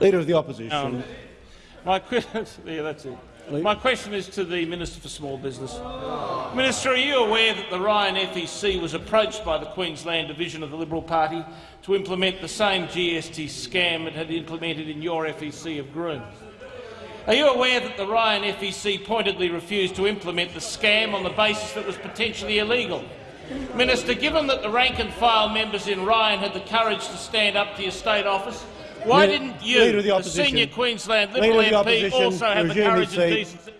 Leader of the Opposition. Um, my, yeah, that's it. my question is to the Minister for Small Business. Minister, are you aware that the Ryan FEC was approached by the Queensland division of the Liberal Party to implement the same GST scam it had implemented in your FEC of Groom? Are you aware that the Ryan FEC pointedly refused to implement the scam on the basis that it was potentially illegal? Minister, given that the rank-and-file members in Ryan had the courage to stand up to your state office, why Leader, didn't you, the, the, senior Queensland Liberal Leader MP, also have the courage and decency?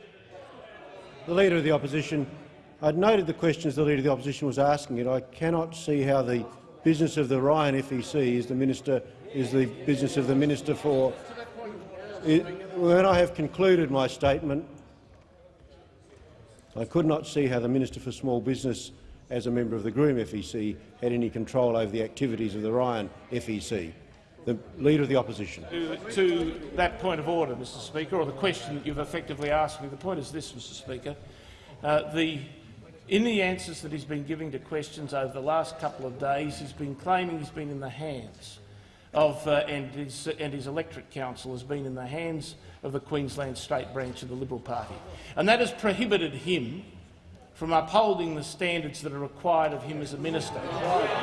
The Leader of the Opposition. I'd noted the questions the Leader of the Opposition was asking, and I cannot see how the business of the Ryan FEC is the minister is the business of the minister for. It, when I have concluded my statement, I could not see how the Minister for Small Business, as a member of the Groom FEC, had any control over the activities of the Ryan FEC. The Leader of the Opposition. To, to, that point of order, Mr Speaker, or the question that you've effectively asked me, the point is this, Mr Speaker. Uh, the, in the answers that he's been giving to questions over the last couple of days, he's been claiming he's been in the hands of, uh, and, his, and his electorate council has been in the hands of the Queensland State branch of the Liberal Party. And that has prohibited him from upholding the standards that are required of him as a minister.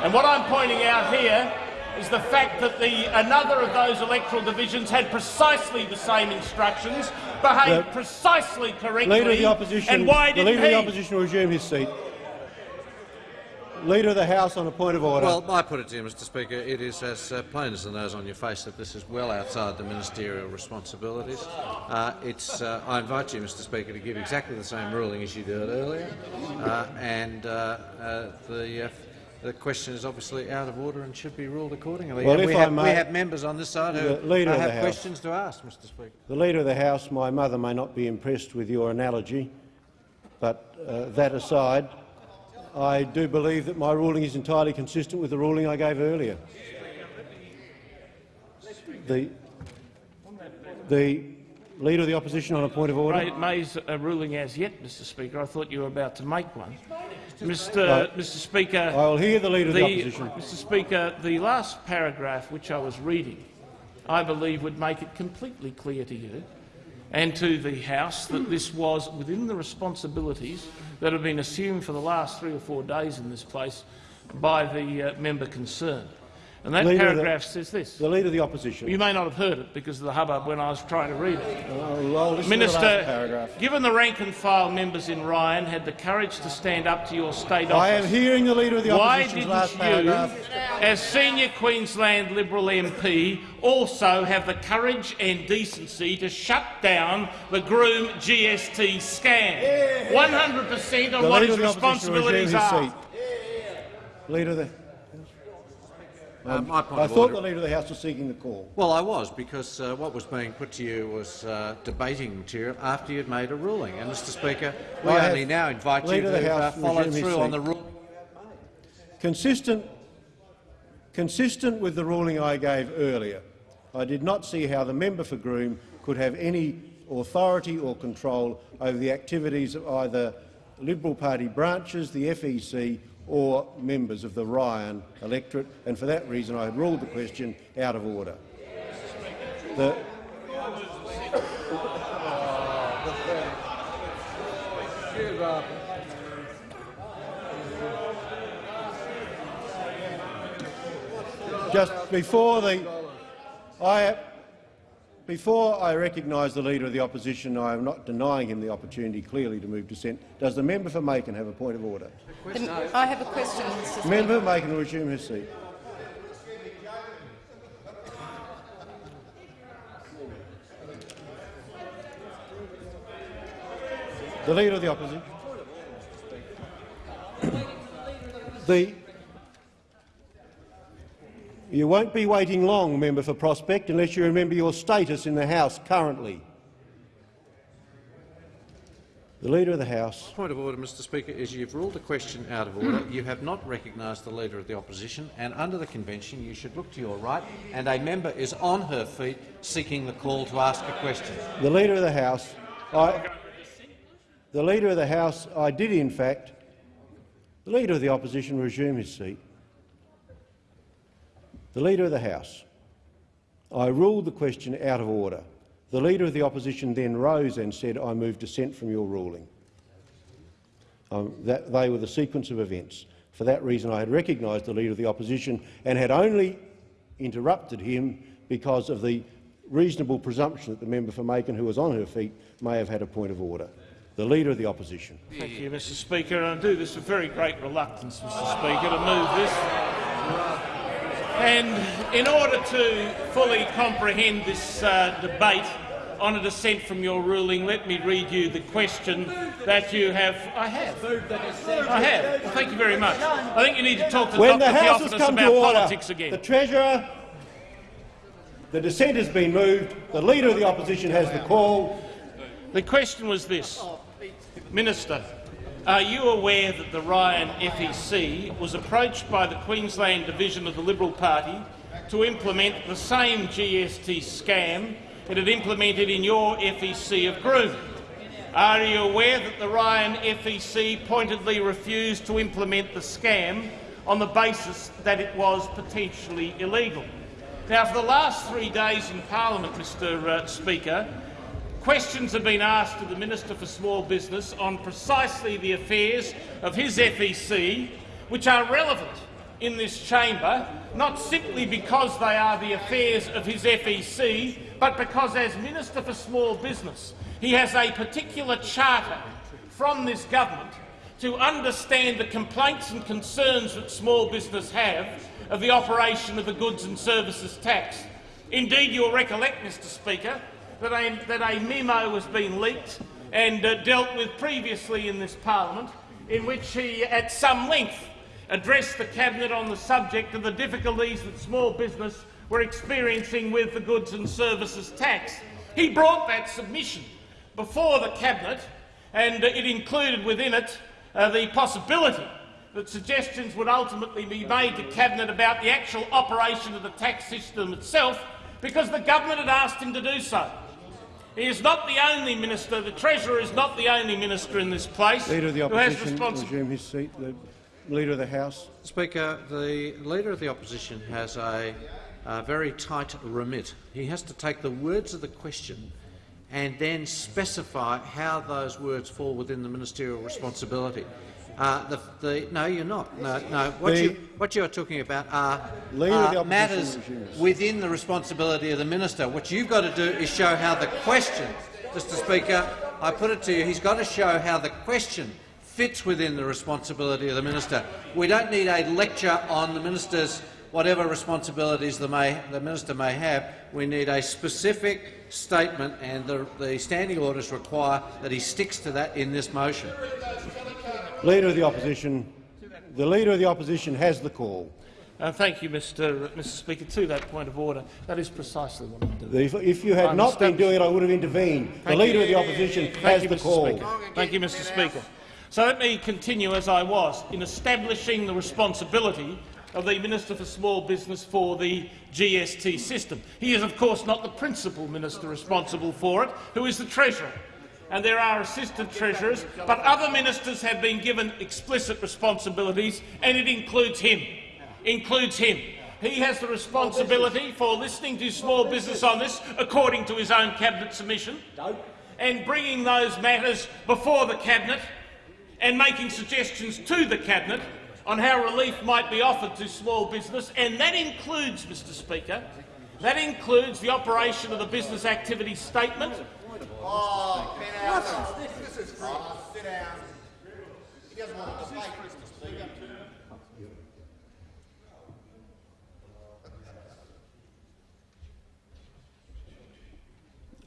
And what I'm pointing out here is the fact that the, another of those electoral divisions had precisely the same instructions, behaved the precisely correctly, leader of the opposition, and why didn't the Leader he? of the Opposition will resume his seat. Leader of the House on a point of order. Well, I put it to you, Mr Speaker, it is as uh, plain as the nose on your face that this is well outside the ministerial responsibilities. Uh, it's, uh, I invite you, Mr Speaker, to give exactly the same ruling as you did earlier, uh, and uh, uh, the the question is obviously out of order and should be ruled accordingly. Well, we, have, may, we, have, members on this side who leader have questions to ask, Mr Speaker. The Leader of the House, my mother may not be impressed with your analogy, but uh, that aside, I do believe that my ruling is entirely consistent with the ruling I gave earlier. The, the Leader of the Opposition on a point of order. May's a ruling as yet, Mr Speaker. I thought you were about to make one. Mr. Mr. Speaker, I will hear the Leader of the, the Opposition. Mr. Speaker, the last paragraph which I was reading, I believe, would make it completely clear to you and to the House that this was within the responsibilities that have been assumed for the last three or four days in this place by the uh, member concerned. And that Leader paragraph the, says this. The Leader of the Opposition. You may not have heard it because of the hubbub when I was trying to read it. Uh, Minister, given the rank-and-file members in Ryan had the courage to stand up to your state office, I am hearing the Leader of the Opposition's last paragraph. you, as senior Queensland Liberal MP, also have the courage and decency to shut down the Groom GST scam? 100 per cent on the what his responsibilities are. Leader of the um, I thought order. the Leader of the House was seeking the call. Well, I was, because uh, what was being put to you was uh, debating material after you had made a ruling. And, Mr Speaker, we I only now invite you to uh, follow through on the ruling. Consistent, consistent with the ruling I gave earlier, I did not see how the member for Groom could have any authority or control over the activities of either Liberal Party branches, the FEC or members of the Ryan electorate, and for that reason I had ruled the question out of order. The just before the I before I recognise the Leader of the Opposition, I am not denying him the opportunity clearly to move dissent. Does the member for Makin have a point of order? I have a question, Mr Member for Makin will resume his seat. The Leader of the Opposition. the you won't be waiting long, member for Prospect, unless you remember your status in the House currently. The Leader of the House. Point of order, Mr Speaker, is you've ruled the question out of order. you have not recognised the Leader of the Opposition, and under the convention you should look to your right, and a member is on her feet seeking the call to ask a question. The Leader of the House. I, the Leader of the House, I did in fact. The Leader of the Opposition resume his seat. The Leader of the House. I ruled the question out of order. The Leader of the Opposition then rose and said, I move dissent from your ruling. Um, that, they were the sequence of events. For that reason, I had recognised the Leader of the Opposition and had only interrupted him because of the reasonable presumption that the member for Makin, who was on her feet, may have had a point of order. The Leader of the Opposition. Thank you, Mr Speaker. And I do this with very great reluctance, Mr Speaker, to move this. And in order to fully comprehend this uh, debate on a dissent from your ruling, let me read you the question that you have. I have. I have. Well, thank you very much. I think you need to talk to When Dr the House has come to about order, politics again. the Treasurer, the dissent has been moved. The Leader of the Opposition has the call. The question was this. Minister, are you aware that the Ryan FEC was approached by the Queensland division of the Liberal Party to implement the same GST scam it had implemented in your FEC of Groom? Are you aware that the Ryan FEC pointedly refused to implement the scam on the basis that it was potentially illegal? Now, for the last three days in Parliament, Mr uh, Speaker, questions have been asked to the Minister for Small Business on precisely the affairs of his FEC, which are relevant in this chamber, not simply because they are the affairs of his FEC, but because as Minister for Small Business he has a particular charter from this government to understand the complaints and concerns that small business have of the operation of the goods and services tax. Indeed, you'll recollect, Mr Speaker, that a, that a memo has been leaked and uh, dealt with previously in this parliament, in which he, at some length, addressed the Cabinet on the subject of the difficulties that small business were experiencing with the goods and services tax. He brought that submission before the Cabinet, and uh, it included within it uh, the possibility that suggestions would ultimately be made to Cabinet about the actual operation of the tax system itself, because the government had asked him to do so. He is not the only minister, the Treasurer is not the only minister in this place Leader of the who has Opposition, responsibility. resume his seat. The Leader of the House. Speaker, the Leader of the Opposition has a, a very tight remit. He has to take the words of the question and then specify how those words fall within the ministerial responsibility. Uh, the, the, no, you're not. No, no. What, The- you, what you are talking about are, Leader of the are Opposition matters within the responsibility of the minister. What you've got to do is show how the question, Mr Speaker, I put it to you, he's got to show how the question fits within the responsibility of the minister. We don't need a lecture on the minister's whatever responsibilities the, may, the minister may have. We need a specific statement, and the, the standing orders require that he sticks to that in this motion. Leader of the Opposition. The Leader of the Opposition has the call. Uh, thank you, Mr. Mr. Speaker. To that point of order, that is precisely what I'm doing. If, you had I'm not been doing it, I would have intervened. The Leader you. of the Opposition Thank has you, the Mr. call. Speaker. Thank you, Mr. Speaker. So let me continue as I was in establishing the responsibility of the Minister for Small Business for the GST system. He is, of course, not the principal minister responsible for it, who is the Treasurer. And there are assistant treasurers, but other ministers have been given explicit responsibilities, and it includes him. Includes him. He has the responsibility for listening to small business on this, according to his own cabinet submission, and bringing those matters before the cabinet and making suggestions to the cabinet on how relief might be offered to small business, and that includes, Mr Speaker, that includes the operation of the business activity statement,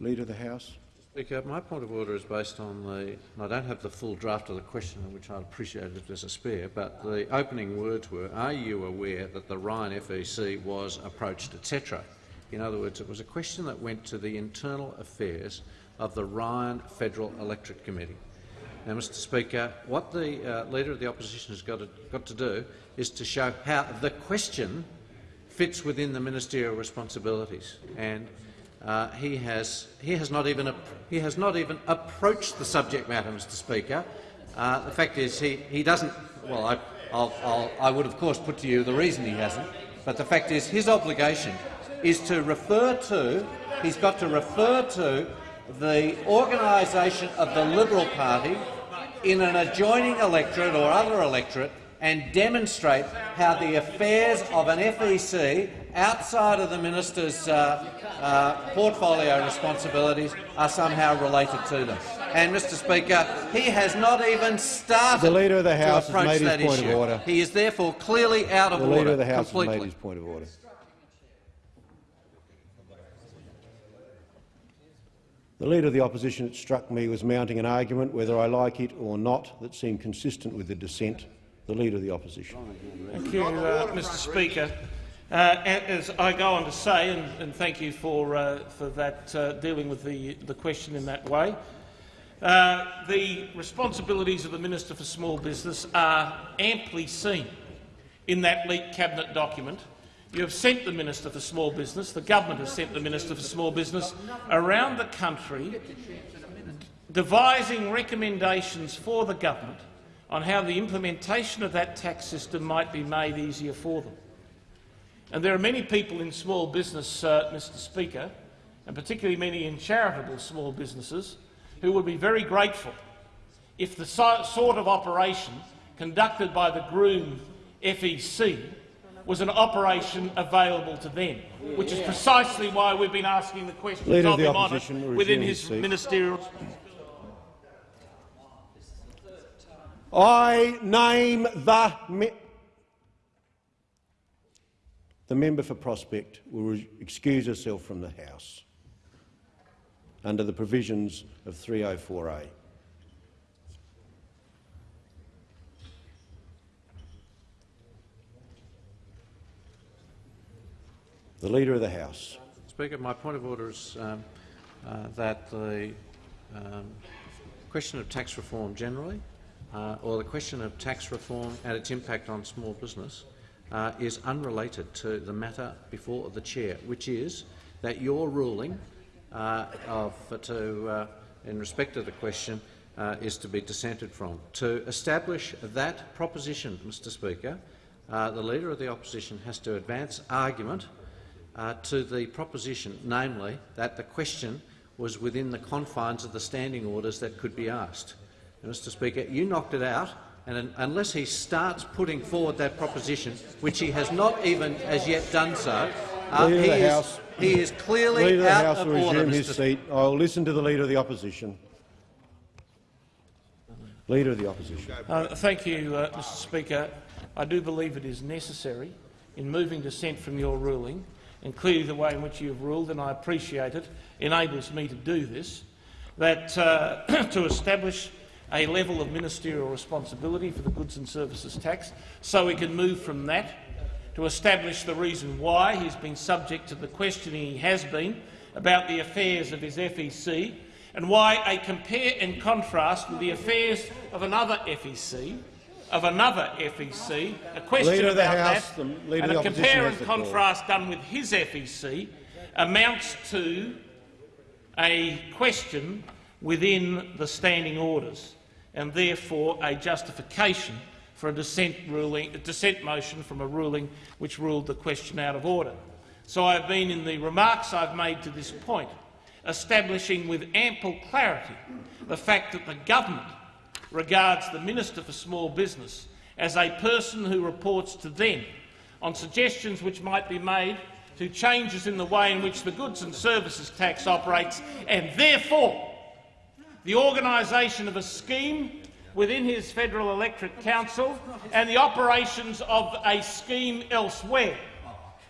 Leader of the House. Speaker, my point of order is based on the. and I don't have the full draft of the question, which I'd appreciate if there's a spare, but the opening words were, are you aware that the Ryan FEC was approached, etc.? In other words, it was a question that went to the internal affairs of the Ryan Federal Electorate Committee. Now, Mr Speaker, what the uh, Leader of the Opposition has got to, got to do is to show how the question fits within the ministerial responsibilities. And uh, he has he has not even he has not even approached the subject matter, Mr. Speaker. Uh, the fact is, he he doesn't. Well, I I'll, I'll, I would of course put to you the reason he hasn't, but the fact is, his obligation is to refer to, he's got to refer to the organisation of the Liberal Party in an adjoining electorate or other electorate and demonstrate how the affairs of an FEC outside of the minister's uh, uh, portfolio responsibilities are somehow related to them. And, Mr Speaker, he has not even started The Leader of the House to has approach made his that point of order. He is therefore clearly out of The order Leader of the House completely. has made his point of order. The Leader of the Opposition, it struck me, was mounting an argument, whether I like it or not, that seemed consistent with the dissent. The Leader of the Opposition. Thank you, uh, Mr Speaker. Uh, as I go on to say, and, and thank you for, uh, for that, uh, dealing with the, the question in that way, uh, the responsibilities of the Minister for Small Business are amply seen in that leaked cabinet document. You have sent the Minister for Small Business, the government has sent the Minister for Small Business around the country devising recommendations for the government on how the implementation of that tax system might be made easier for them. And there are many people in small business, uh, Mr Speaker, and particularly many in charitable small businesses, who would be very grateful if the so sort of operation conducted by the Groom FEC was an operation available to them, which is precisely why we've been asking the questions Leader of the him on it Opposition within his his seat. ministerial I name the me the member for Prospect will excuse herself from the House under the provisions of 304A. The Leader of the House. Speaker, my point of order is um, uh, that the um, question of tax reform generally, uh, or the question of tax reform and its impact on small business, uh, is unrelated to the matter before the chair, which is that your ruling uh, of, to, uh, in respect of the question uh, is to be dissented from. To establish that proposition, Mr Speaker, uh, the Leader of the Opposition has to advance argument uh, to the proposition, namely that the question was within the confines of the standing orders that could be asked. And, Mr Speaker, you knocked it out, and un unless he starts putting forward that proposition, which he has not even as yet done so, uh, Leader of he, is, House. he is clearly Leader of the House of will order, resume his Mr. seat. I will listen to the Leader of the Opposition. Leader of the Opposition. Uh, thank you, uh, Mr Speaker. I do believe it is necessary in moving dissent from your ruling, and clearly the way in which you have ruled, and I appreciate it, enables me to do this, that uh, to establish a level of ministerial responsibility for the goods and services tax, so we can move from that to establish the reason why he's been subject to the questioning he has been about the affairs of his FEC and why a compare and contrast with the affairs of another FEC, of another FEC, a question Leader about House, that, and of a compare and contrast done with his FEC amounts to a question within the standing orders and therefore a justification for a dissent, ruling, a dissent motion from a ruling which ruled the question out of order. So I have been, in the remarks I've made to this point, establishing with ample clarity the fact that the government regards the Minister for Small Business as a person who reports to them on suggestions which might be made to changes in the way in which the goods and services tax operates, and therefore the organisation of a scheme within his Federal Electorate Council and the operations of a scheme elsewhere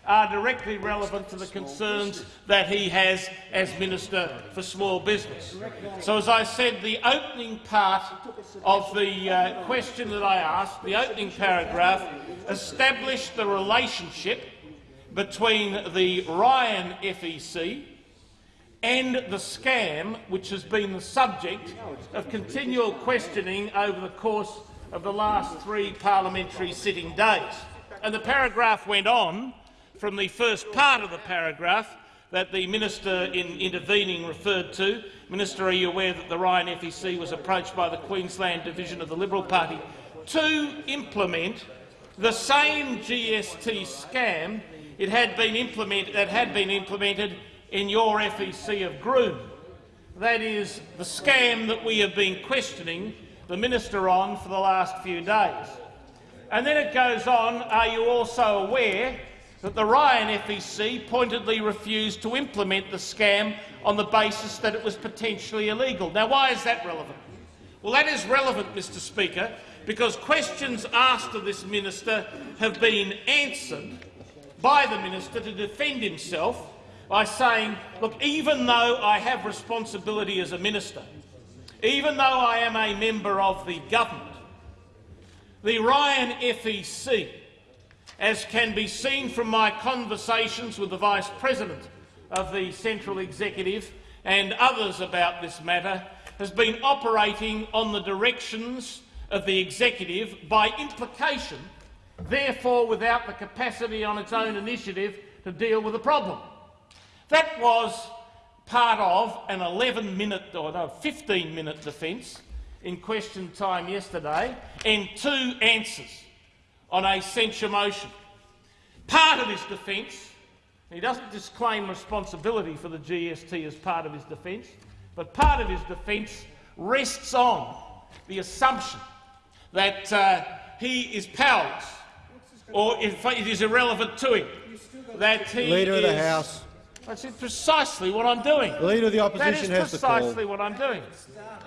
are directly relevant to the concerns that he has as Minister for Small Business. So, as I said, the opening part of the uh, question that I asked, the opening paragraph, established the relationship between the Ryan FEC and the scam which has been the subject of continual questioning over the course of the last three parliamentary sitting days. And the paragraph went on from the first part of the paragraph that the minister in intervening referred to. Minister, are you aware that the Ryan FEC was approached by the Queensland division of the Liberal Party to implement the same GST scam it had been that had been implemented in your FEC of Groom. That is the scam that we have been questioning the minister on for the last few days. And then it goes on, are you also aware that the Ryan FEC pointedly refused to implement the scam on the basis that it was potentially illegal? Now, why is that relevant? Well, that is relevant, Mr Speaker, because questions asked of this minister have been answered by the minister to defend himself by saying, look, even though I have responsibility as a minister, even though I am a member of the government, the Ryan FEC, as can be seen from my conversations with the Vice President of the Central Executive and others about this matter, has been operating on the directions of the Executive by implication, therefore without the capacity on its own initiative to deal with the problem. That was part of an 11-minute or no, 15-minute defence in question time yesterday and two answers on a censure motion. Part of his defence, he doesn't disclaim responsibility for the GST as part of his defence, but part of his defence rests on the assumption that uh, he is powerless or in fact it is irrelevant to him. That he Leader of the House. That's precisely what I'm doing. The Leader of the Opposition that is has the call. precisely what I'm doing.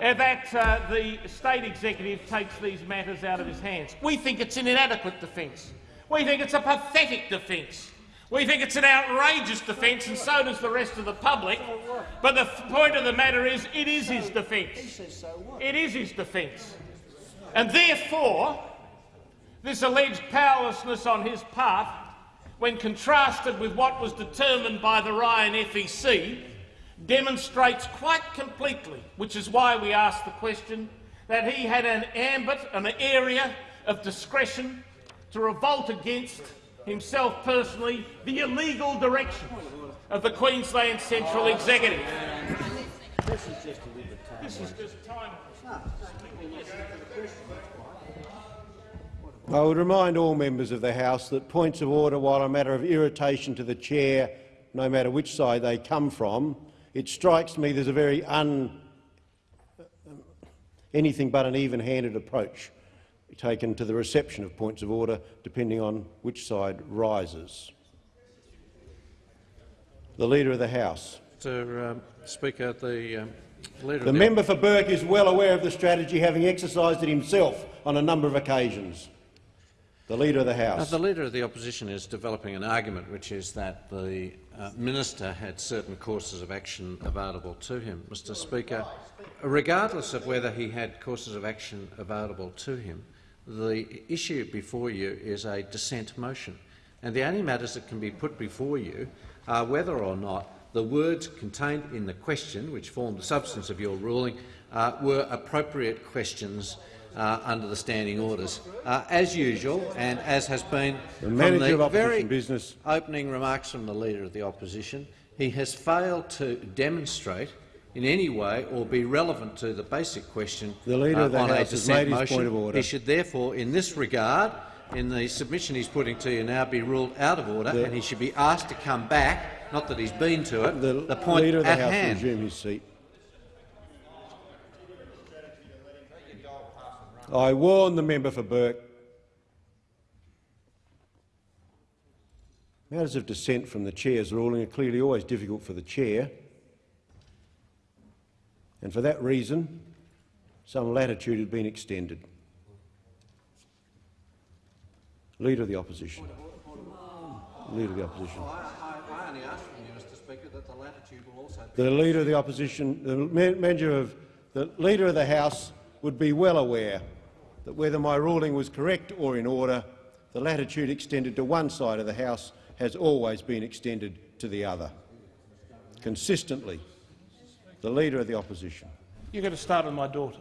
Uh, that uh, the state executive takes these matters out of his hands. We think it's an inadequate defence. We think it's a pathetic defence. We think it's an outrageous defence, and so does the rest of the public. But the point of the matter is, it is his defence. It is his defence. And therefore, this alleged powerlessness on his part, when contrasted with what was determined by the Ryan FEC, demonstrates quite completely, which is why we asked the question, that he had an ambit, an area of discretion to revolt against himself personally the illegal direction of the Queensland Central Executive. This is just I would remind all members of the House that points of order, while a matter of irritation to the chair, no matter which side they come from, it strikes me there's a very un, anything but an even-handed approach taken to the reception of points of order, depending on which side rises. The Leader of the House. Mr um, Speaker, the um, Leader The the member for Burke is well aware of the strategy, having exercised it himself on a number of occasions. The Leader of the House. the Leader of the Opposition is developing an argument which is that the uh, minister had certain courses of action available to him. Mr Speaker, regardless of whether he had courses of action available to him, the issue before you is a dissent motion, and the only matters that can be put before you are whether or not the words contained in the question, which formed the substance of your ruling, uh, were appropriate questions uh, under the standing orders. Uh, as usual, and as has been The from the very Business. opening remarks from the Leader of the Opposition, he has failed to demonstrate in any way or be relevant to the basic question The Leader uh, of the on House has dissent made his motion. point of order. He should therefore, in this regard, in the submission he's putting to you now, be ruled out of order, The- and he should be asked to come back, not that he's been to it, The, the point Leader of the at House will hand. resume his seat. I warn the member for Burke. Matters of dissent from the chair's ruling are clearly always difficult for the chair, and for that reason, some latitude has been extended. Leader of the Opposition. Leader of the Opposition. Oh, I only ask you, Mr Speaker, that the latitude will also The Leader of the Opposition, the manager of the Leader of the House would be well aware that whether my ruling was correct or in order, the latitude extended to one side of the House has always been extended to the other. Consistently, the Leader of the Opposition. You're going to start on my daughter.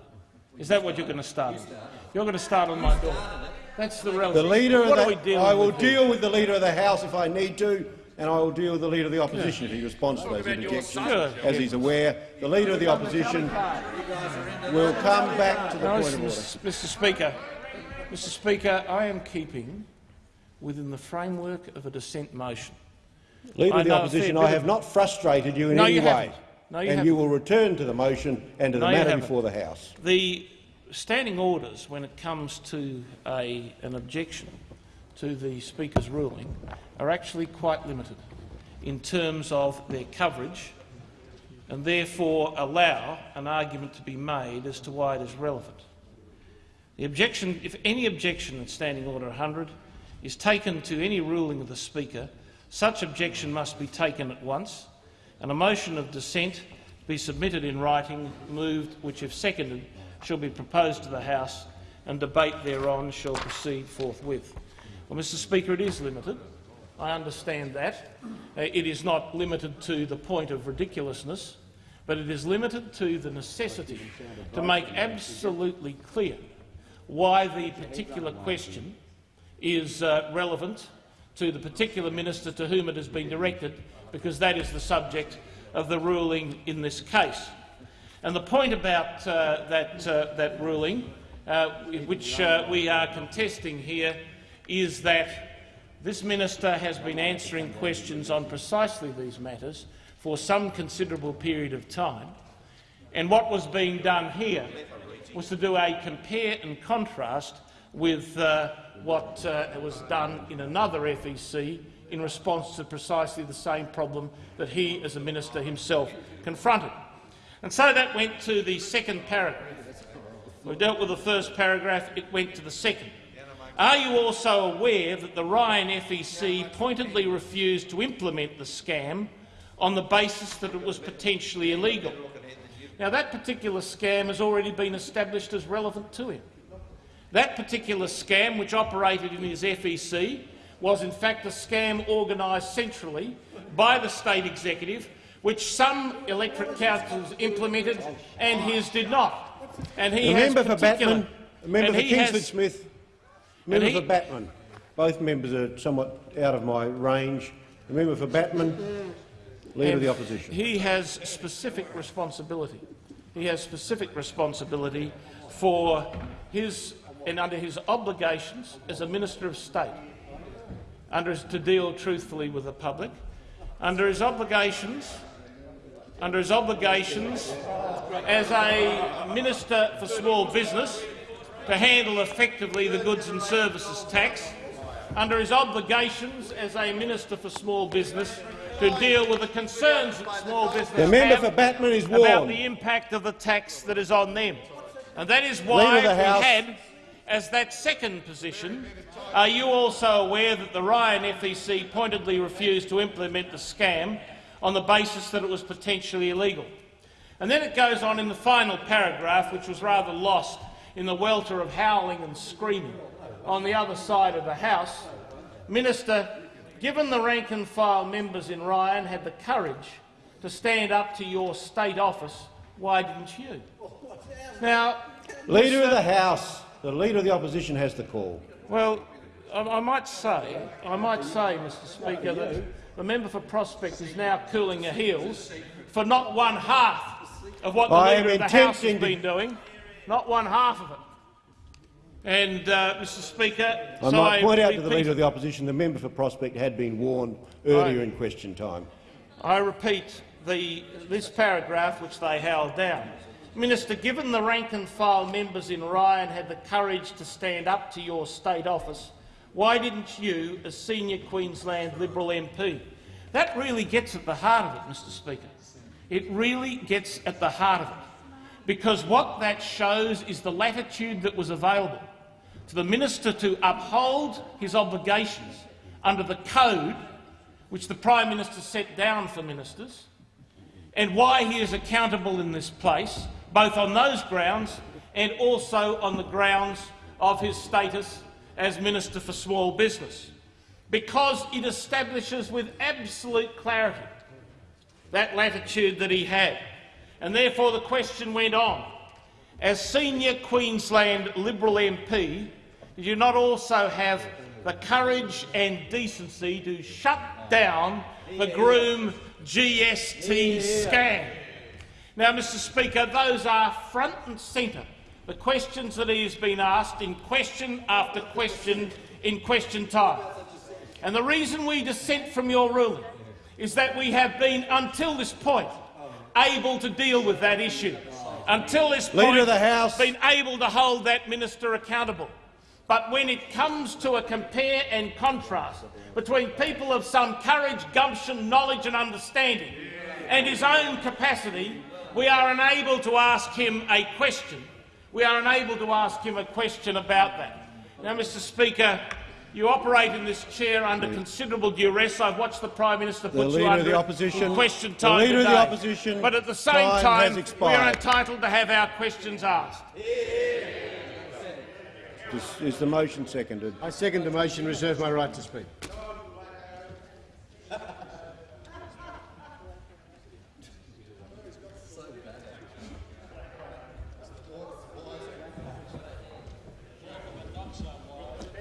Is that what you're going to start on? You're going to start on my daughter. That's the relevant. The Leader of what the, I will deal with the Leader of the House if I need to, and I will deal with the Leader of the Opposition if he responds to those interjections. As he's aware, the Leader of the Opposition will come back to the point of order. Mr. Speaker, Mr. Speaker, I am keeping within the framework of a dissent motion. Leader I of the Opposition, I have not frustrated you in No, any you way. haven't. No, you and haven't. you will return to the motion and to the No, you matter before the House. The standing orders, when it comes to a, an objection to the Speaker's ruling, are actually quite limited in terms of their coverage and therefore allow an argument to be made as to why it is relevant. The objection, if any objection in Standing Order 100 is taken to any ruling of the Speaker, such objection must be taken at once, and a motion of dissent be submitted in writing, moved, which, if seconded, shall be proposed to the House, and debate thereon shall proceed forthwith. Well, Mr Speaker, it is limited. I understand that. Uh, it is not limited to the point of ridiculousness, but it is limited to the necessity to make absolutely clear why the particular question is uh, relevant to the particular minister to whom it has been directed, because that is the subject of the ruling in this case. And the point about uh, that, uh, that ruling, uh, which uh, we are contesting here, is that this minister has been answering questions on precisely these matters for some considerable period of time, and what was being done here was to do a compare and contrast with uh, what uh, was done in another FEC in response to precisely the same problem that he, as a minister himself, confronted. And so that went to the second paragraph. We dealt with the first paragraph, it went to the second. Are you also aware that the Ryan FEC pointedly refused to implement the scam on the basis that it was potentially illegal? Now, that particular scam has already been established as relevant to him. That particular scam, which operated in his FEC, was in fact a scam organised centrally by the state executive, which some electorate councils implemented and his did not. And he The has member for Batman, member for Kingsford Smith, member he- for Batman. Both members are somewhat out of my range. The member for Batman, Leader of the Opposition. He has specific responsibility. He has specific responsibility for his and under his obligations as a minister of state, under his, to deal truthfully with the public, under his obligations, under his obligations as a minister for small business to handle effectively the goods and services tax, under his obligations as a minister for small business to deal with the concerns that small business The member have for Batman is about the impact of the tax that is on them. And that is why we had, as that second position, are you also aware that the Ryan FEC pointedly refused to implement the scam on the basis that it was potentially illegal? And then it goes on in the final paragraph, which was rather lost in the welter of howling and screaming on the other side of the House. Minister, given the rank and file members in Ryan had the courage to stand up to your state office, why didn't you? Now, Leader of the House, the Leader of the Opposition has the call. Well, I, I might say, I might say, Mr. Speaker, that the member for Prospect is now cooling her heels for not one half of what the I Leader of the House has been doing, not one half of it. And, uh, Mr. Speaker, I so might point out to the Leader of the Opposition the member for Prospect had been warned earlier Right. in question time. I repeat the, this paragraph which they held down. Minister, given the rank and file members in Ryan had the courage to stand up to your state office, why didn't you, as senior Queensland Liberal MP? That really gets at the heart of it, Mr Speaker. It really gets at the heart of it. Because what that shows is the latitude that was available to the minister to uphold his obligations under the code which the Prime Minister set down for ministers, and why he is accountable in this place, both on those grounds and also on the grounds of his status as Minister for Small Business, because it establishes with absolute clarity that latitude that he had. And therefore the question went on. As senior Queensland Liberal MP, did you not also have the courage and decency to shut down the Groom GST scam? Now, Mr Speaker, those are front and centre, the questions that he has been asked in question after question in question time. And the reason we dissent from your ruling is that we have been, until this point, able to deal with that issue. Until this Leader point, of the House. been able to hold that minister accountable. But when it comes to a compare and contrast between people of some courage, gumption, knowledge and understanding and his own capacity, we are unable to ask him a question. We are unable to ask him a question about that. Now, Mr Speaker, you operate in this chair under considerable duress. I've watched the Prime Minister The put you under of the it Opposition- in question the time Leader of the. Opposition But at the same time time, we are entitled to have our questions asked. Is, is the motion seconded? I second the motion. Reserve my right to speak.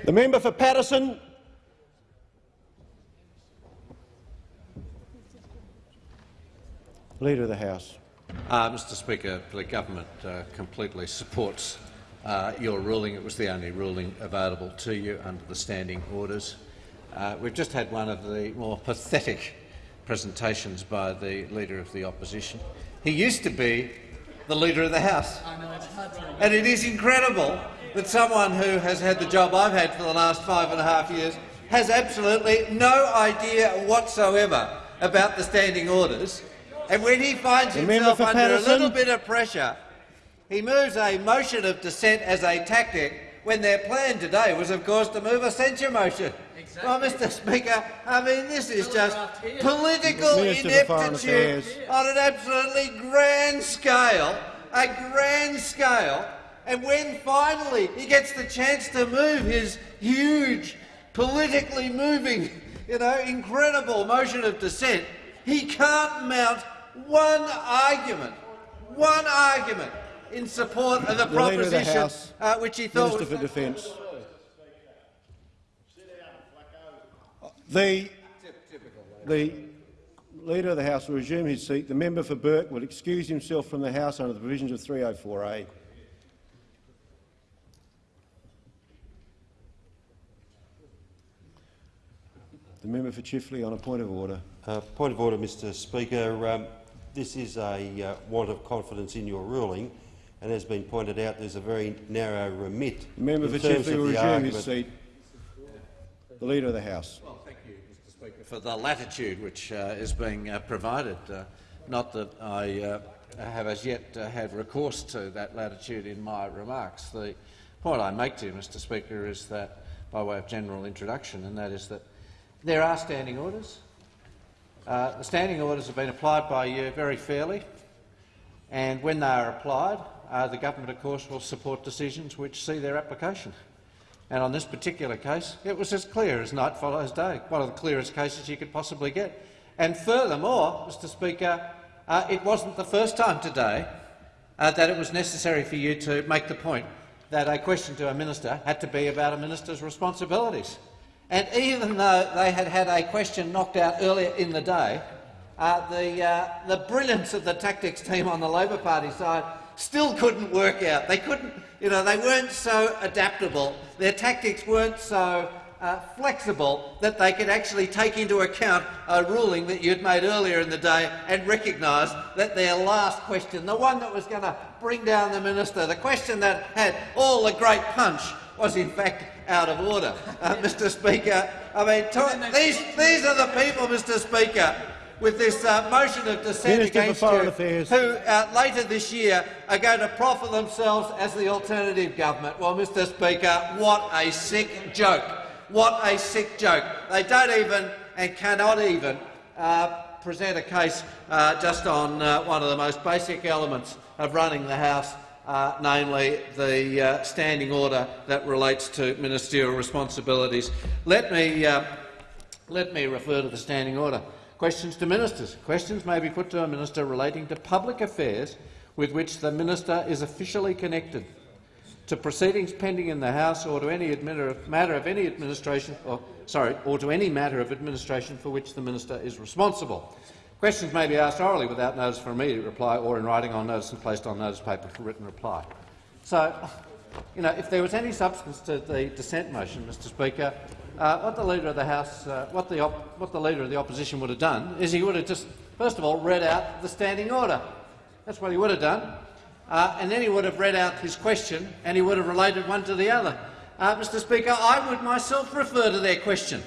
The member for Paterson. Leader of the House. Uh, Mr Speaker, the government uh, completely supports uh, your ruling. It was the only ruling available to you under the standing orders. Uh, we've just had one of the more pathetic presentations by the Leader of the Opposition. He used to be the Leader of the House. And it is incredible that someone who has had the job I've had for the last five and a half years has absolutely no idea whatsoever about the standing orders. And when he finds himself for under a little bit of pressure, he moves a motion of dissent as a tactic when their plan today was, of course, to move a censure motion. Well, Mr Speaker, I mean, this is just political Minister for Foreign ineptitude on an absolutely grand scale, a grand scale. And when finally he gets the chance to move his huge, politically moving, you know, incredible motion of dissent, he can't mount one argument, one argument in support of the, The Leader of the proposition House, uh, which he thought Minister was for Defence. The, the Leader of the House will resume his seat. The member for Burke will excuse himself from the House under the provisions of 304A. The member for Chifley on a point of order. Uh, point of order, Mr Speaker. Um, this is a uh, want of confidence in your ruling, and as has been pointed out, there's a very narrow remit The member for Chifley will resume argument. his seat. The Leader of the House. Well, thank you, Mr Speaker, for the latitude which uh, is being uh, provided. Uh, not that I uh, have as yet uh, had recourse to that latitude in my remarks. The point I make to you, Mr Speaker, is that, by way of general introduction, and that is that there are standing orders. Uh, the standing orders have been applied by you very fairly, and when they are applied, uh, the government, of course, will support decisions which see their application. And on this particular case, it was as clear as night follows day, one of the clearest cases you could possibly get. And furthermore, Mr Speaker, uh, it wasn't the first time today uh, that it was necessary for you to make the point that a question to a minister had to be about a minister's responsibilities. And even though they had had a question knocked out earlier in the day, uh, the, uh, the brilliance of the tactics team on the Labor Party side still couldn't work out. They couldn't, you know, they weren't so adaptable. Their tactics weren't so uh, flexible that they could actually take into account a ruling that you'd made earlier in the day and recognise that their last question, the one that was going to bring down the minister, the question that had all the great punch, was in fact out of order. Uh, Mr Speaker, I mean, these, these are the people, Mr Speaker, with this uh, motion of dissent Minister for against Foreign you, Affairs. who uh, later this year are going to proffer themselves as the alternative government. Well, Mr Speaker, what a sick joke. What a sick joke. They don't even and cannot even uh, present a case uh, just on uh, one of the most basic elements of running the House, uh, namely the uh, standing order that relates to ministerial responsibilities. Let me, uh, let me refer to the standing order. Questions to ministers. Questions may be put to a minister relating to public affairs with which the minister is officially connected, to proceedings pending in the House or to any matter of any administration, or, sorry, or to any matter of administration for which the minister is responsible. Questions may be asked orally without notice for immediate reply or in writing on notice and placed on notice paper for written reply. So, you know, if there was any substance to the dissent motion, Mr Speaker, uh, what the leader of the House, uh, what the what the leader of the opposition would have done is he would have just, first of all, read out the standing order. That's what he would have done, uh, and then he would have read out his question and he would have related one to the other. Uh, Mr. Speaker, I would myself refer to their question,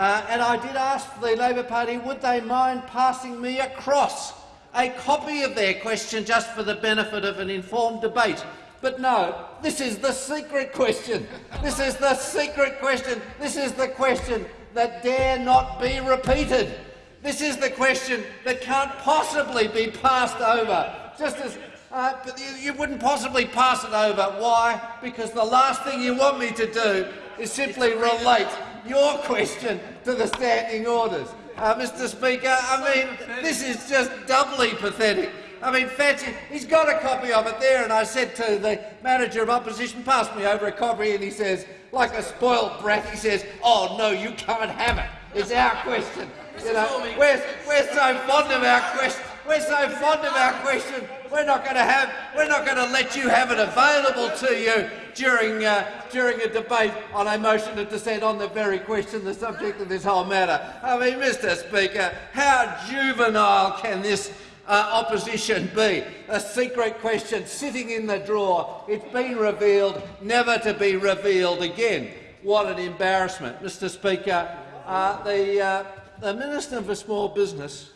uh, and I did ask the Labor Party would they mind passing me across a copy of their question just for the benefit of an informed debate. But no, this is the secret question. This is the secret question. This is the question that dare not be repeated. This is the question that can't possibly be passed over. Just as uh, but you, you wouldn't possibly pass it over. Why? Because the last thing you want me to do is simply relate your question to the standing orders. Uh, Mr Speaker, I mean, this is just doubly pathetic. I mean, Fancy, he's got a copy of it there, and I said to the manager of opposition, pass me over a copy, and he says, like a spoiled brat, he says, oh, no, you can't have it. It's our question. You know, we're, we're so fond of our question. We're so fond of our question. We're not going to have. We're not going to let you have it available to you during uh, during a debate on a motion of dissent on the very question, the subject of this whole matter. I mean, Mr. Speaker, how juvenile can this uh, opposition be? A secret question sitting in the drawer. It's been revealed, never to be revealed again. What an embarrassment, Mr. Speaker. Uh, the uh, the Minister for Small Business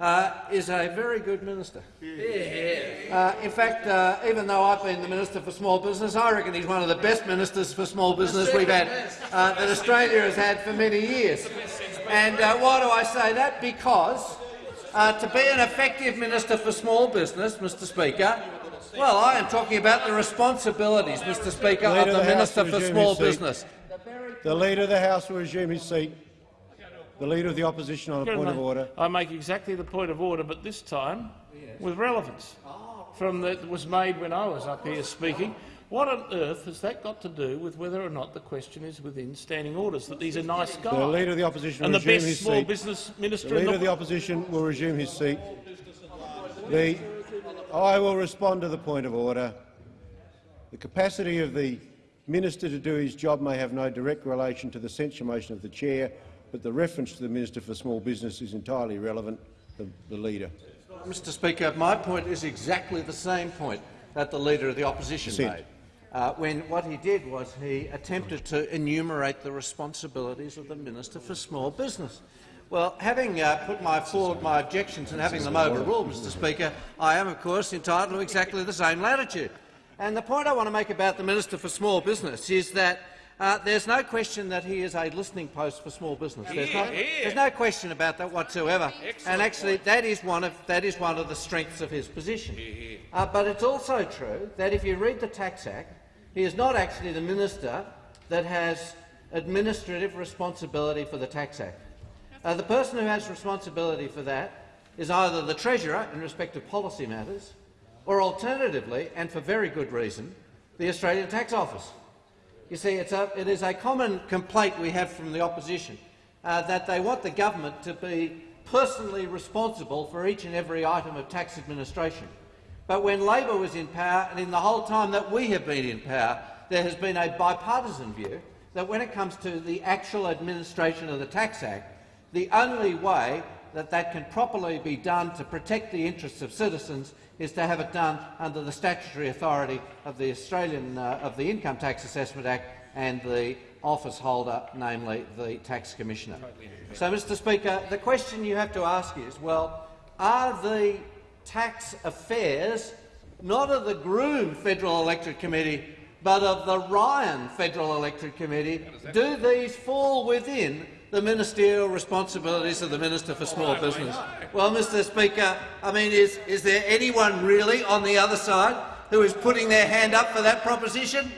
uh, is a very good minister. Uh, in fact, uh, even though I've been the Minister for Small Business, I reckon he's one of the best ministers for small business we've had, uh, that Australia has had for many years. And uh, why do I say that? Because uh, to be an effective Minister for Small Business, Mr Speaker, well, I am talking about the responsibilities, Mr Speaker, Leader of the the Minister for Small. Business. The Leader of the House will resume his seat. The Leader of the Opposition on a point of order. I make exactly the point of order, but this time with relevance from that was made when I was up here speaking. What on earth has that got to do with whether or not the question is within standing orders? That he's a nice guy The Leader of the Opposition and will the resume best his small seat. business minister The Leader the of the Opposition will resume his seat. The, I will respond to the point of order. The capacity of the minister to do his job may have no direct relation to the censure motion of the chair, but the reference to the Minister for Small Business is entirely relevant. The, the Leader. Mr Speaker, my point is exactly the same point that the Leader of the Opposition Sit. made. Uh, when what he did was he attempted to enumerate the responsibilities of the Minister for Small Business. Well, having uh, put my forward my objections and having them overruled, Mr Speaker, I am, of course, entitled to exactly the same latitude. And the point I want to make about the Minister for Small Business is that uh, there's no question that he is a listening post for small business. There's, no, there's no question about that whatsoever. And actually, that is one of that is one of the strengths of his position. Uh, but it's also true that if you read the Tax Act, he is not actually the minister that has administrative responsibility for the Tax Act. Uh, the person who has responsibility for that is either the Treasurer in respect of policy matters, or alternatively, and for very good reason, the Australian Tax Office. You see, it's a, it is a common complaint we have from the opposition uh, that they want the government to be personally responsible for each and every item of tax administration. But when Labor was in power, and in the whole time that we have been in power, there has been a bipartisan view that when it comes to the actual administration of the Tax Act, the only way that that can properly be done to protect the interests of citizens is to have it done under the statutory authority of the Australian uh, of the Income Tax Assessment Act and the office holder, namely the Tax Commissioner. So, Mr Speaker, the question you have to ask is, well, are the tax affairs not of the Groom Federal Electorate Committee but of the Ryan Federal Electorate Committee, do these fall within the ministerial responsibilities of the Minister for Small Business? Well, Mr Speaker, I mean, is, is there anyone really on the other side who is putting their hand up for that proposition?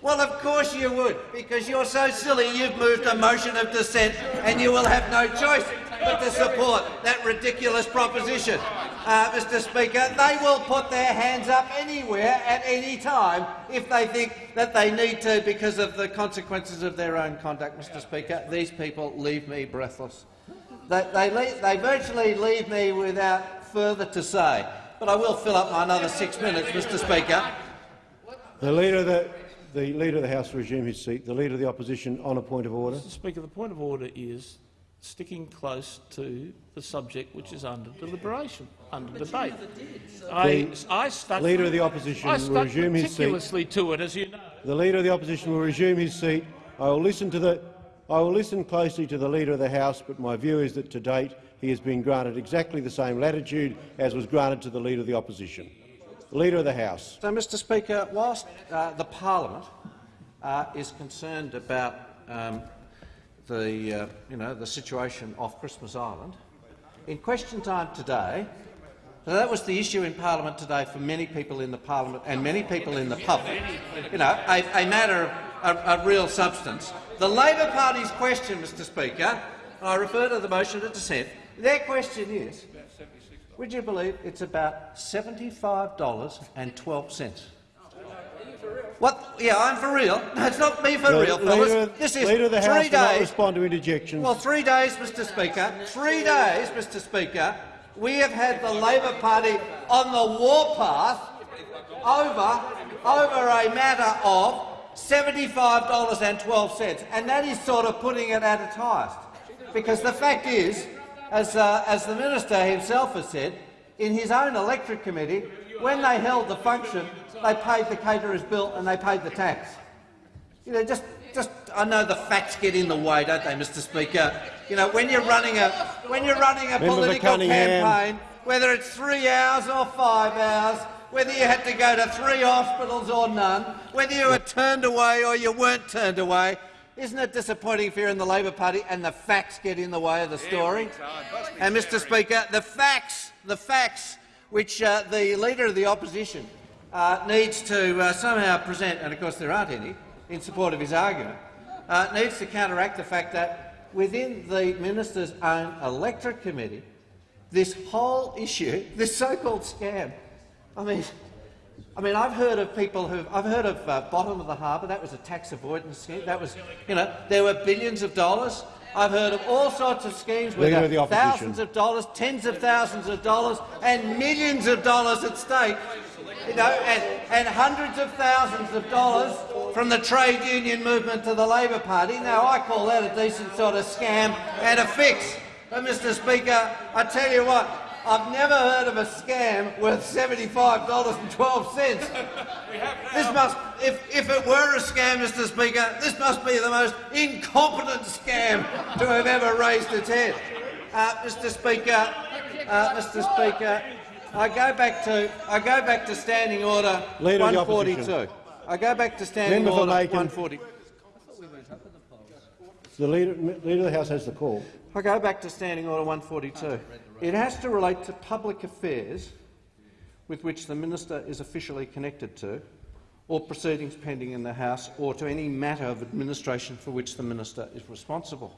Well, of course you would, because you're so silly you've moved a motion of dissent and you will have no choice but to support that ridiculous proposition. Uh, Mr Speaker, they will put their hands up anywhere at any time if they think that they need to because of the consequences of their own conduct. Mr Speaker, these people leave me breathless. They, they, leave, they virtually leave me without further to say. But I will fill up my another six minutes, Mr Speaker. The Leader of the, the Leader of the House resume his seat. The Leader of the Opposition on a point of order. Mr Speaker, the point of order is sticking close to the subject which is under deliberation, under debate. I, I stuck, Leader of the Opposition I will resume his seat. meticulously to it, as you know. The Leader of the Opposition will resume his seat. I will listen to the I will listen closely to the Leader of the House, but my view is that to date he has been granted exactly the same latitude as was granted to the Leader of the Opposition. The Leader of the House. So, Mr Speaker, whilst uh, the parliament uh, is concerned about um, the, uh, you know, the situation off Christmas Island, in question time today, so that was the issue in parliament today for many people in the parliament and many people in the public, you know, a, a matter of a, a real substance. The Labor Party's question, Mr Speaker, and I refer to the motion of dissent, their question is, would you believe it's about $75.12? What? Yeah, I'm for real. No, it's not me for real, fellas. This is Leader of the House three not days. respond to interjections. Well, three days, Mr Speaker. Three days, Mr Speaker. We have had the Labor Party on the warpath over, over a matter of $75.12, and that is sort of putting it at its highest. Because the fact is, as, uh, as the minister himself has said, in his own electric committee, when they held the function, they paid the caterer's bill and they paid the tax. You know, just, just I know the facts get in the way, don't they, Mr. Speaker? You know, when you're running a when you're running a Member political campaign, whether it's three hours or five hours, whether you had to go to three hospitals or none, whether you were turned away or you weren't turned away, isn't it disappointing if you're in the Labor Party and the facts get in the way of the story? And, Mr. Speaker, the facts, the facts which uh, the Leader of the Opposition uh, needs to uh, somehow present, and of course there aren't any, in support of his argument, uh, needs to counteract the fact that within the minister's own electorate committee, this whole issue, this so-called scam, I mean, I mean, I've heard of people who I've heard of uh, bottom of the harbour. That was a tax avoidance scheme. That was, you know, there were billions of dollars. I've heard of all sorts of schemes with of thousands of dollars, tens of thousands of dollars, and millions of dollars at stake. You know, and, and hundreds of thousands of dollars from the trade union movement to the Labor Party. Now, I call that a decent sort of scam and a fix. But, Mr Speaker, I tell you what, I've never heard of a scam worth $75.12. This must, if, if it were a scam, Mr Speaker, this must be the most incompetent scam to have ever raised its head. Uh, Mr Speaker, uh, Mr Speaker, I go back to I go back to Standing Order Leader 142. I go back to Standing Member Order Makin. 140. The Leader, Leader of the House has the call. I go back to Standing Order 142. It has to relate to public affairs with which the minister is officially connected to, or proceedings pending in the House, or to any matter of administration for which the minister is responsible.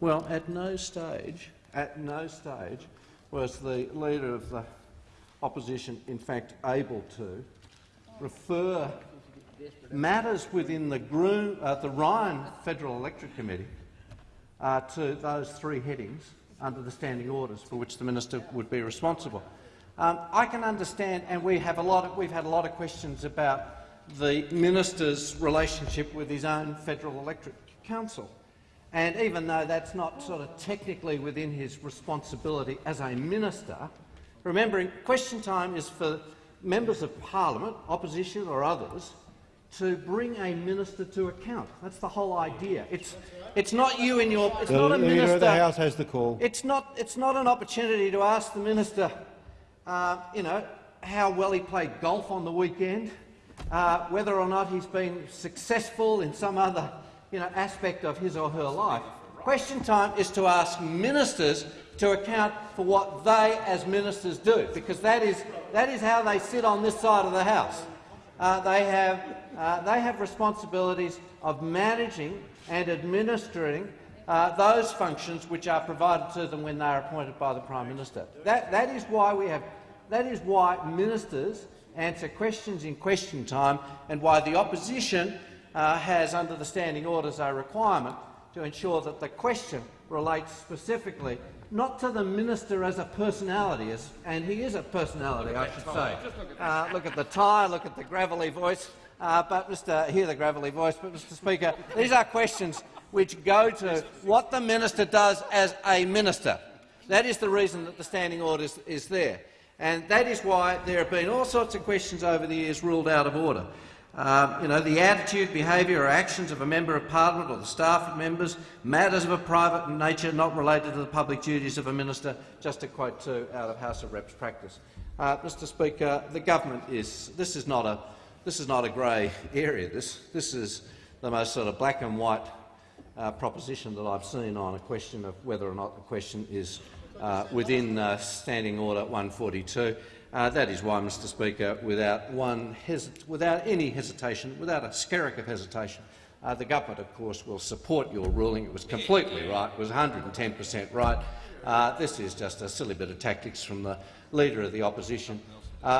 Well, at no stage, at no stage, was the leader of the opposition, in fact, able to refer matters within the, Groom, uh, the Ryan Federal Electorate Committee uh, to those three headings under the standing orders for which the minister would be responsible. Um, I can understand, and we have a lot of, we've had a lot of questions about the minister's relationship with his own federal electorate council. And even though that's not sort of technically within his responsibility as a minister, remembering question time is for members of parliament, opposition or others, to bring a minister to account. That's the whole idea. It's, it's not you and your. It's The not a Leader minister. of the House has the call. It's not, it's not an opportunity to ask the minister, uh, you know, how well he played golf on the weekend, uh, whether or not he's been successful in some other you know, aspect of his or her life. Question time is to ask ministers to account for what they as ministers do, because that is, that is how they sit on this side of the House. Uh, they, have, uh, they have responsibilities of managing and administering uh, those functions which are provided to them when they are appointed by the Prime Minister. That, that, is why we have, that is why ministers answer questions in question time and why the opposition uh, has, under the standing orders, a requirement to ensure that the question relates specifically not to the minister as a personality, as, and he is a personality, I should say. Uh, look at the tie, look at the gravelly voice. Uh, but Mr. hear the gravelly voice. But Mr. Speaker, these are questions which go to what the minister does as a minister. That is the reason that the standing order is, is there, and that is why there have been all sorts of questions over the years ruled out of order. Um, you know, the attitude, behaviour or actions of a member of parliament or the staff of members, matters of a private nature not related to the public duties of a minister, just to quote two out of House of Reps practice. Uh, Mr Speaker, the government is this is not a this is not a grey area. This this is the most sort of black and white uh, proposition that I've seen on a question of whether or not the question is uh, within uh, Standing Order 142. Uh, that is why, Mr Speaker, without, one without any hesitation, without a skerrick of hesitation, uh, the government, of course, will support your ruling. It was completely right. It was 110 per cent right. Uh, this is just a silly bit of tactics from the Leader of the Opposition,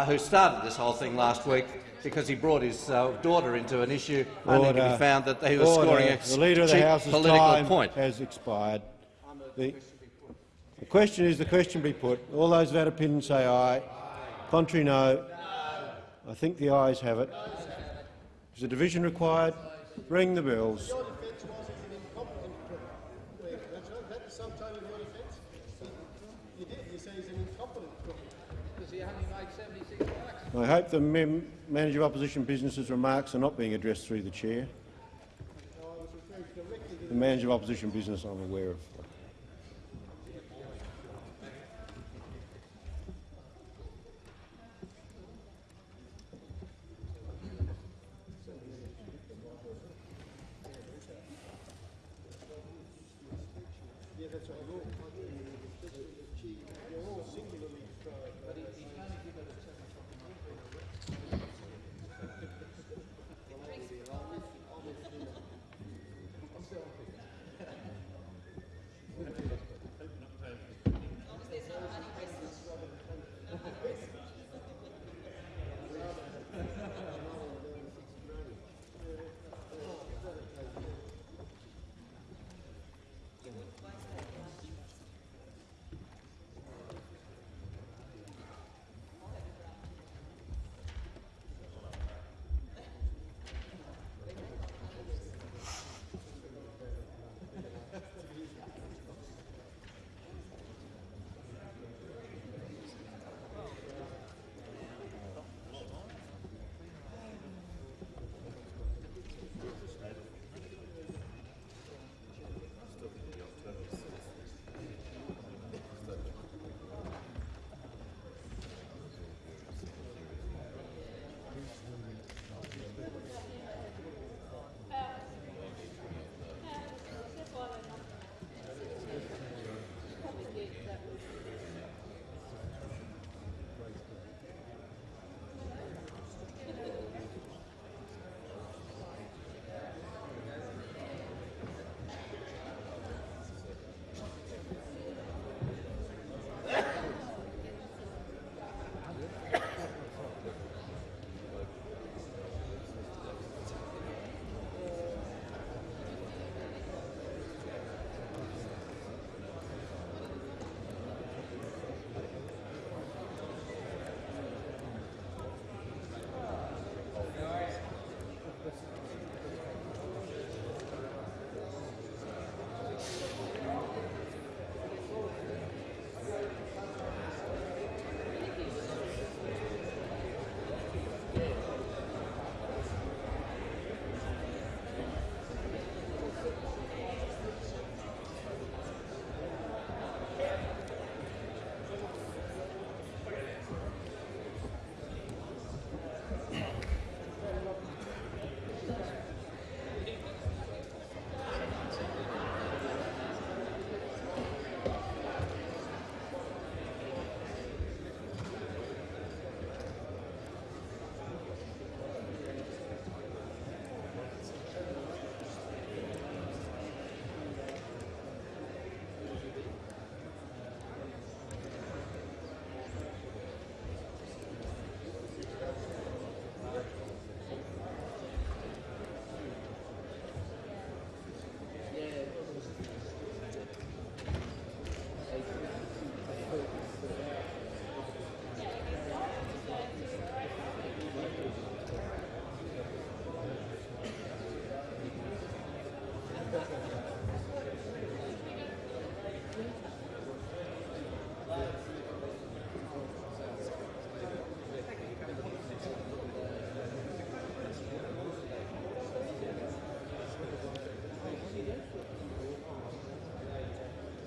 who started this whole thing last week because he brought his uh, daughter into an issue only to be found that he was Order. scoring a the Leader of the House's political time point. has expired. The, the question is the question be put. All those of that opinion say aye. Contrary, no. I think the ayes have it. Is a division required? Ring the bells. I hope the mem manager of opposition business's remarks are not being addressed through the chair. The manager of opposition business I'm aware of.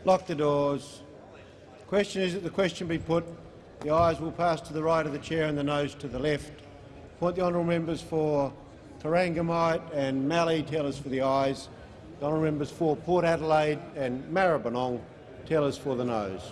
Lock the doors. Question is that the question be put. The ayes will pass to the right of the chair and the noes to the left. Point the honourable members for Corangamite and Mallee tell us for the ayes. The honourable members for Port Adelaide and Maribyrnong tell us for the noes.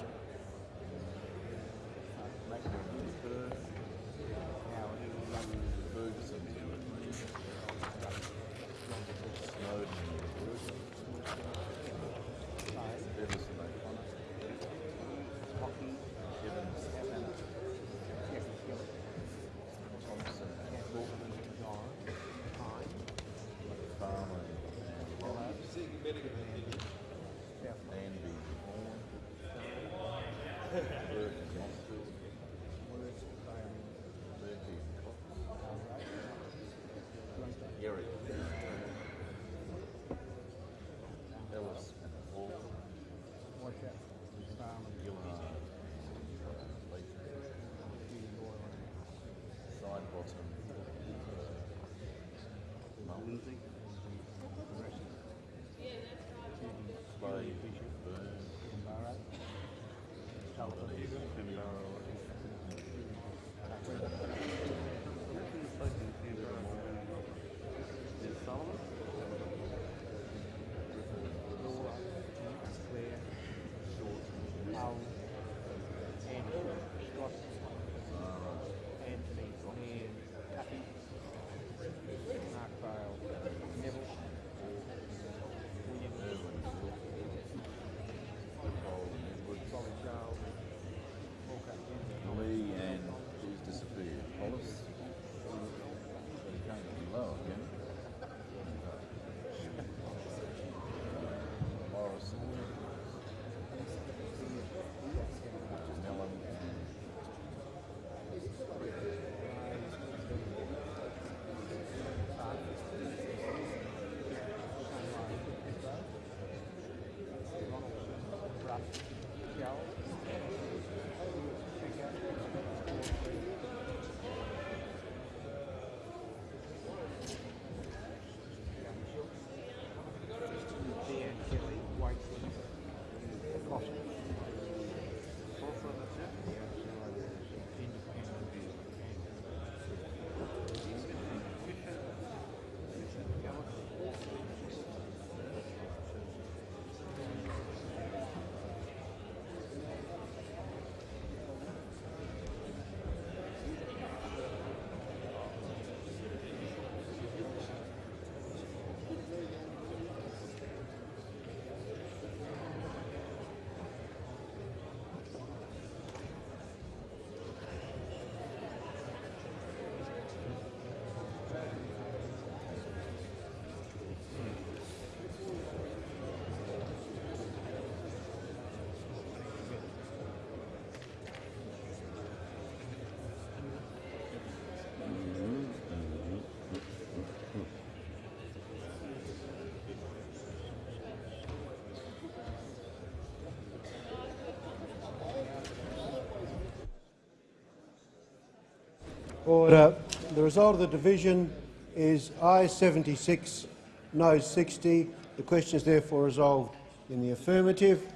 Order. The result of the division is I 76, no 60. The question is therefore resolved in the affirmative.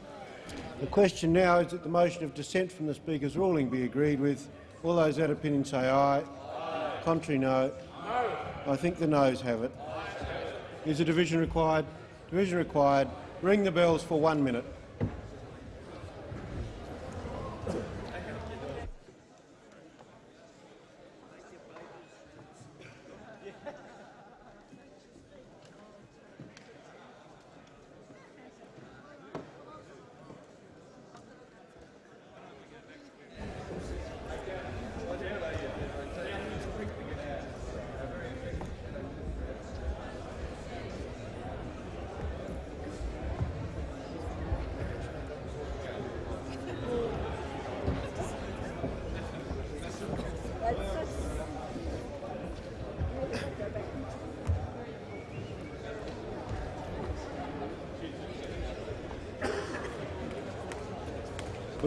The question now is that the motion of dissent from the Speaker's ruling be agreed with. All those that opinion say aye. aye. Contrary, no. no. I think the noes have it. Is a division required? Division required. Ring the bells for one minute.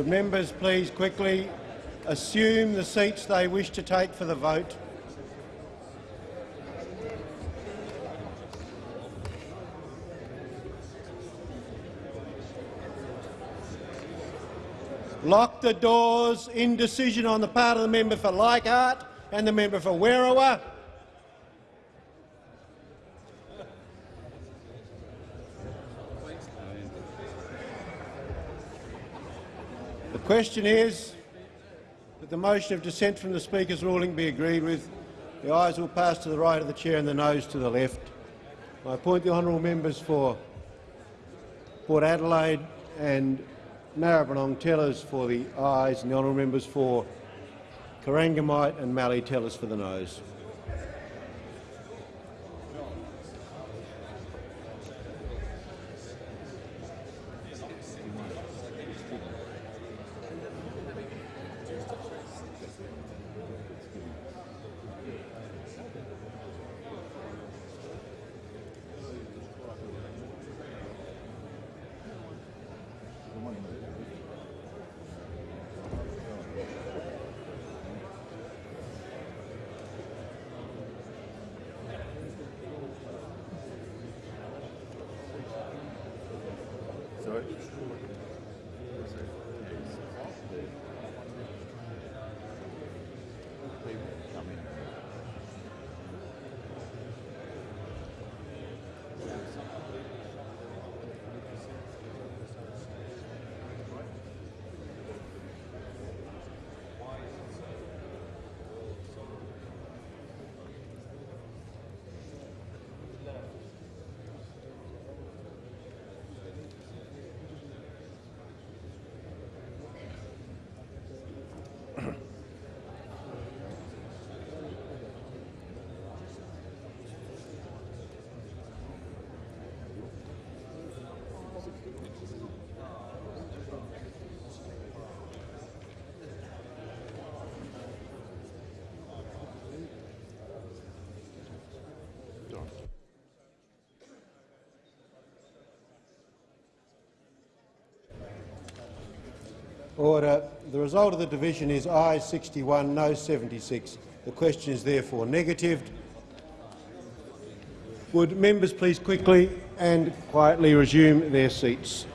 Would members please quickly assume the seats they wish to take for the vote? Lock the doors. Indecision on the part of the member for Leichhardt and the member for Werriwa. Question is that the motion of dissent from the Speaker's ruling be agreed with. The ayes will pass to the right of the chair and the noes to the left. I appoint the honourable members for Port Adelaide and Maribyrnong tellers for the ayes and the honourable members for Corangamite and Mallee tellers for the noes. Sorry? Order. The result of the division is ayes 61, no 76. The question is therefore negatived. Would members please quickly and quietly resume their seats?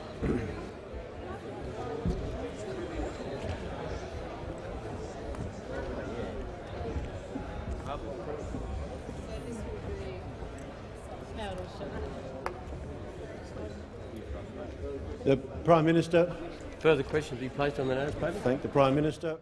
The Prime Minister. Further questions be placed on the notice paper. Thank the Prime Minister.